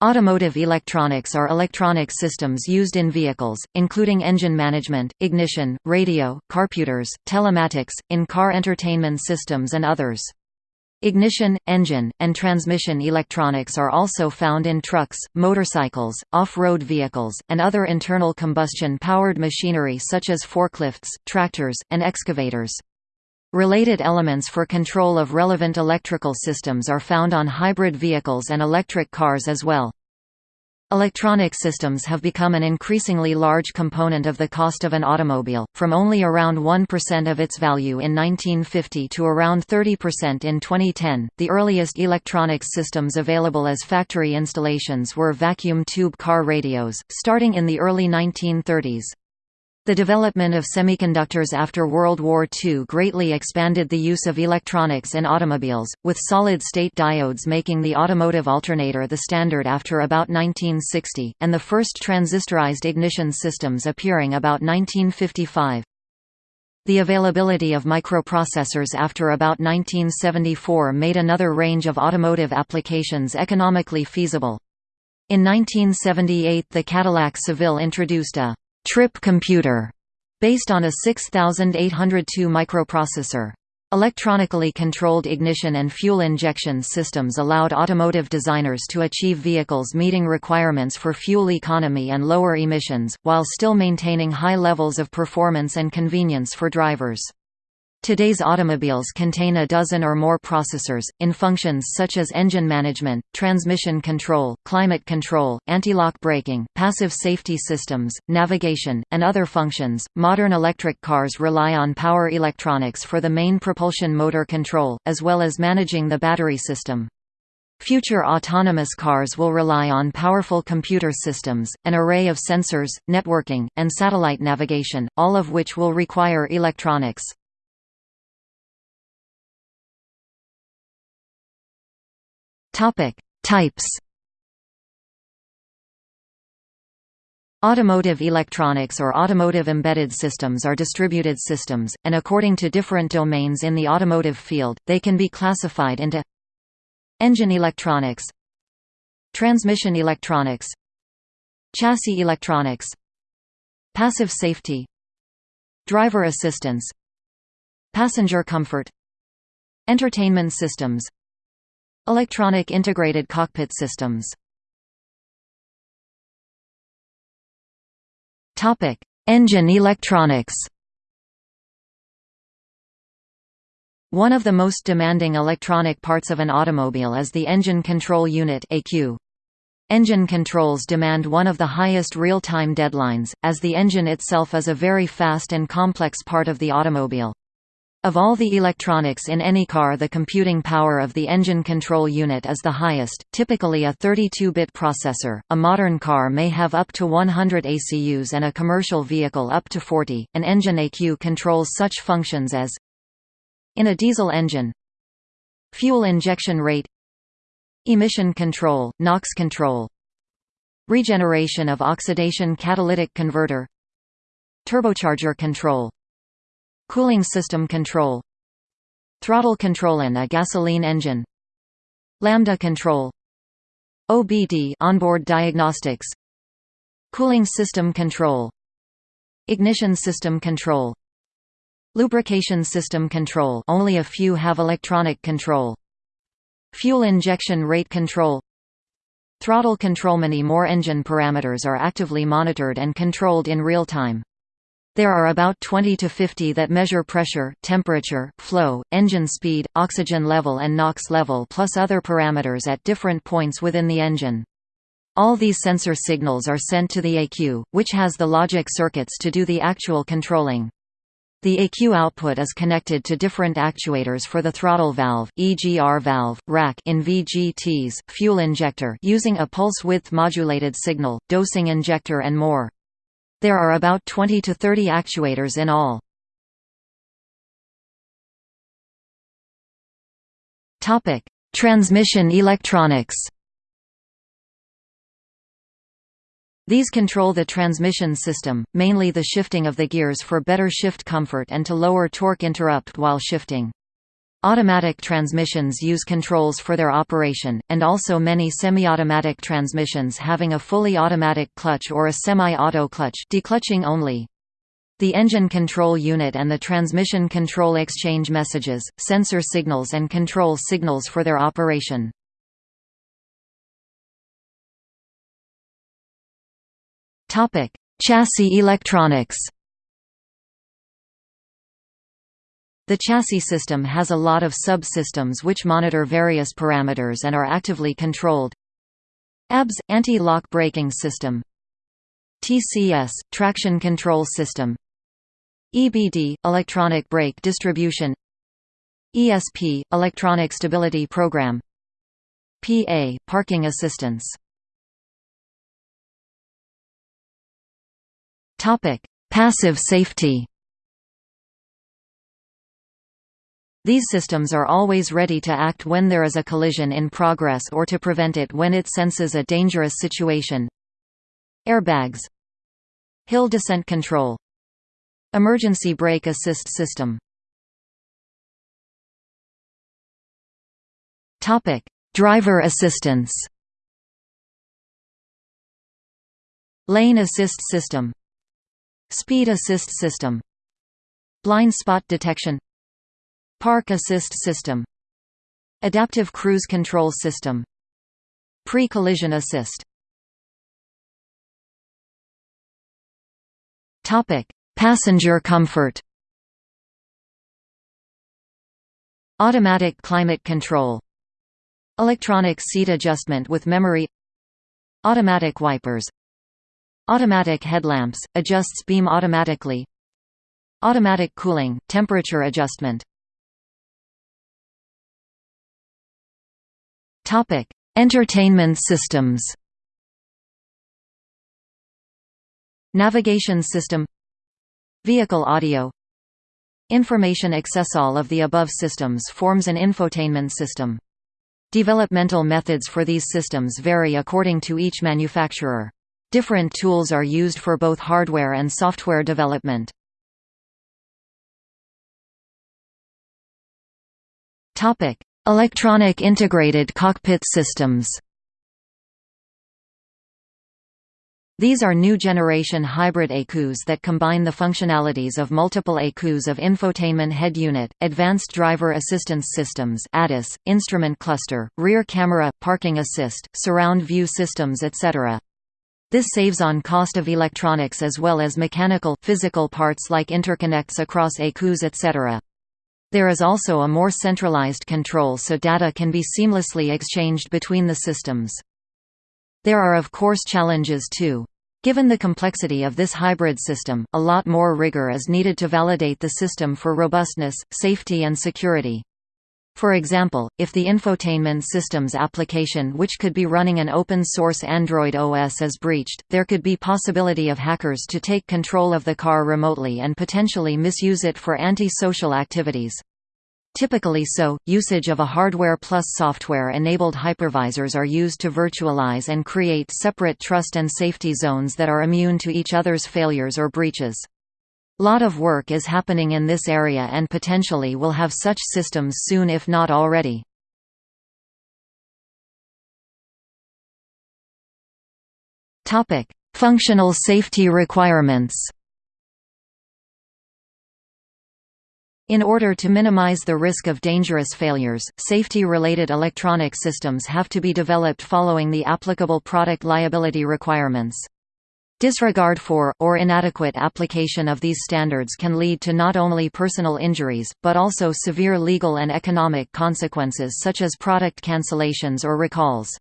Automotive electronics are electronic systems used in vehicles, including engine management, ignition, radio, carputers, telematics, in-car entertainment systems and others. Ignition, engine, and transmission electronics are also found in trucks, motorcycles, off-road vehicles, and other internal combustion-powered machinery such as forklifts, tractors, and excavators. Related elements for control of relevant electrical systems are found on hybrid vehicles and electric cars as well. Electronic systems have become an increasingly large component of the cost of an automobile, from only around 1% of its value in 1950 to around 30% in 2010. The earliest electronics systems available as factory installations were vacuum tube car radios, starting in the early 1930s. The development of semiconductors after World War II greatly expanded the use of electronics in automobiles, with solid-state diodes making the automotive alternator the standard after about 1960, and the first transistorized ignition systems appearing about 1955. The availability of microprocessors after about 1974 made another range of automotive applications economically feasible. In 1978 the Cadillac Seville introduced a trip computer, based on a 6802 microprocessor. Electronically controlled ignition and fuel injection systems allowed automotive designers to achieve vehicles meeting requirements for fuel economy and lower emissions, while still maintaining high levels of performance and convenience for drivers. Today's automobiles contain a dozen or more processors, in functions such as engine management, transmission control, climate control, anti-lock braking, passive safety systems, navigation, and other functions. Modern electric cars rely on power electronics for the main propulsion motor control, as well as managing the battery system. Future autonomous cars will rely on powerful computer systems, an array of sensors, networking, and satellite navigation, all of which will require electronics. Topic: Types. Automotive electronics or automotive embedded systems are distributed systems, and according to different domains in the automotive field, they can be classified into Engine electronics Transmission electronics Chassis electronics Passive safety Driver assistance Passenger comfort Entertainment systems Electronic integrated cockpit systems Engine electronics One of the most demanding electronic parts of an automobile is the engine control unit. Engine controls demand one of the highest real-time deadlines, as the engine itself is a very fast and complex part of the automobile. Of all the electronics in any car the computing power of the engine control unit is the highest, typically a 32-bit processor. A modern car may have up to 100 ECUs and a commercial vehicle up to 40. An engine ECU controls such functions as in a diesel engine. Fuel injection rate. Emission control, NOx control. Regeneration of oxidation catalytic converter. Turbocharger control Cooling system control Throttle control in a gasoline engine Lambda control OBD onboard diagnostics Cooling system control Ignition system control Lubrication system control only a few have electronic control Fuel injection rate control Throttle control Many more engine parameters are actively monitored and controlled in real time there are about 20 to 50 that measure pressure, temperature, flow, engine speed, oxygen level and NOx level plus other parameters at different points within the engine. All these sensor signals are sent to the ECU, which has the logic circuits to do the actual controlling. The ECU output is connected to different actuators for the throttle valve, EGR valve, rack in VGTs, fuel injector using a pulse width modulated signal, dosing injector and more. There are about 20 to 30 actuators in all. Topic: Transmission electronics. These control the transmission system, mainly the shifting of the gears for better shift comfort and to lower torque interrupt while shifting. Automatic transmissions use controls for their operation, and also many semi-automatic transmissions having a fully automatic clutch or a semi-auto clutch declutching only. The engine control unit and the transmission control exchange messages, sensor signals and control signals for their operation. Chassis electronics The chassis system has a lot of subsystems which monitor various parameters and are actively controlled. ABS – anti-lock braking system. TCS – traction control system. EBD – electronic brake distribution. ESP – electronic stability program. PA – parking assistance. Passive safety These systems are always ready to act when there is a collision in progress or to prevent it when it senses a dangerous situation. Airbags. Hill descent control. Emergency brake assist system. Driver assistance. Lane assist system. Speed assist system. Blind spot detection Park Assist System Adaptive Cruise Control System Pre-collision assist. Passenger comfort. Automatic climate control. Electronic seat adjustment with memory. Automatic wipers. Automatic headlamps, adjusts beam automatically. Automatic cooling, temperature adjustment Topic: Entertainment systems. Navigation system Vehicle audio Information access All of the above systems forms an infotainment system. Developmental methods for these systems vary according to each manufacturer. Different tools are used for both hardware and software development. Topic: Electronic integrated cockpit systems These are new generation hybrid ECUs that combine the functionalities of multiple ECUs of infotainment head unit, advanced driver assistance systems ADAS, instrument cluster, rear camera, parking assist, surround view systems etc. This saves on cost of electronics as well as mechanical, physical parts like interconnects across ECUs etc. There is also a more centralized control so data can be seamlessly exchanged between the systems. There are of course challenges too. Given the complexity of this hybrid system, a lot more rigor is needed to validate the system for robustness, safety and security. For example, if the infotainment systems application which could be running an open-source Android OS is breached, there could be possibility of hackers to take control of the car remotely and potentially misuse it for anti-social activities. Typically so, usage of a hardware plus software-enabled hypervisors are used to virtualize and create separate trust and safety zones that are immune to each other's failures or breaches. Lot of work is happening in this area and potentially will have such systems soon if not already. Functional safety requirements In order to minimize the risk of dangerous failures, safety-related electronic systems have to be developed following the applicable product liability requirements. Disregard for, or inadequate application of these standards can lead to not only personal injuries, but also severe legal and economic consequences such as product cancellations or recalls.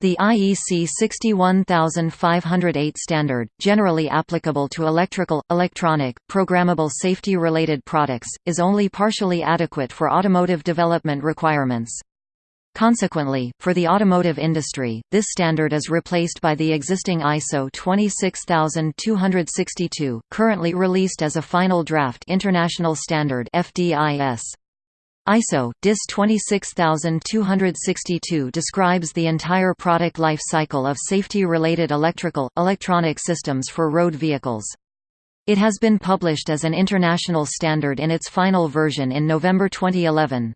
The IEC 61508 standard, generally applicable to electrical, electronic, programmable safety-related products, is only partially adequate for automotive development requirements. Consequently, for the automotive industry, this standard is replaced by the existing ISO 26262, currently released as a final draft international standard FDIS. ISO DIS 26262 describes the entire product life cycle of safety-related electrical, electronic systems for road vehicles. It has been published as an international standard in its final version in November 2011.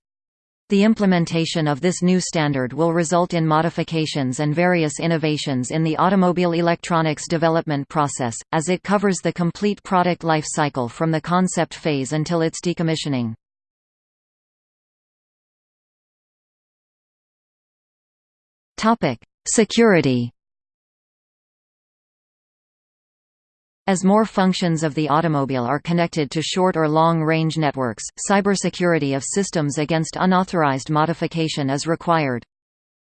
The implementation of this new standard will result in modifications and various innovations in the automobile electronics development process, as it covers the complete product life cycle from the concept phase until its decommissioning. Security As more functions of the automobile are connected to short or long-range networks, cybersecurity of systems against unauthorized modification is required.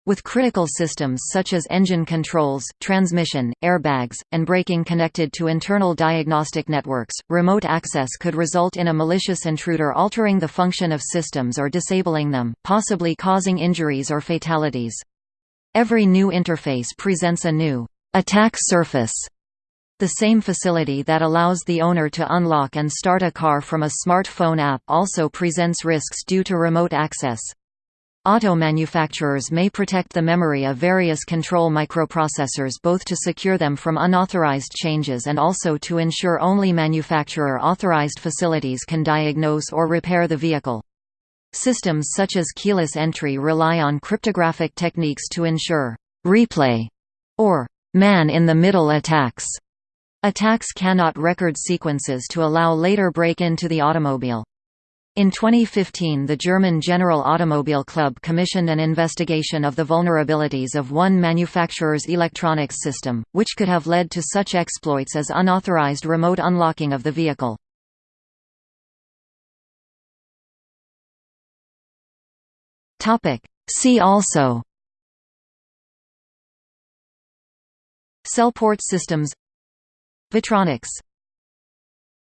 With critical systems such as engine controls, transmission, airbags, and braking connected to internal diagnostic networks, remote access could result in a malicious intruder altering the function of systems or disabling them, possibly causing injuries or fatalities. Every new interface presents a new attack surface the same facility that allows the owner to unlock and start a car from a smartphone app also presents risks due to remote access. Auto manufacturers may protect the memory of various control microprocessors both to secure them from unauthorized changes and also to ensure only manufacturer-authorized facilities can diagnose or repair the vehicle. Systems such as keyless entry rely on cryptographic techniques to ensure «replay» or «man-in-the-middle attacks» Attacks cannot record sequences to allow later break-in to the automobile. In 2015 the German General Automobile Club commissioned an investigation of the vulnerabilities of one manufacturer's electronics system, which could have led to such exploits as unauthorized remote unlocking of the vehicle. See also Cell port systems Vetronics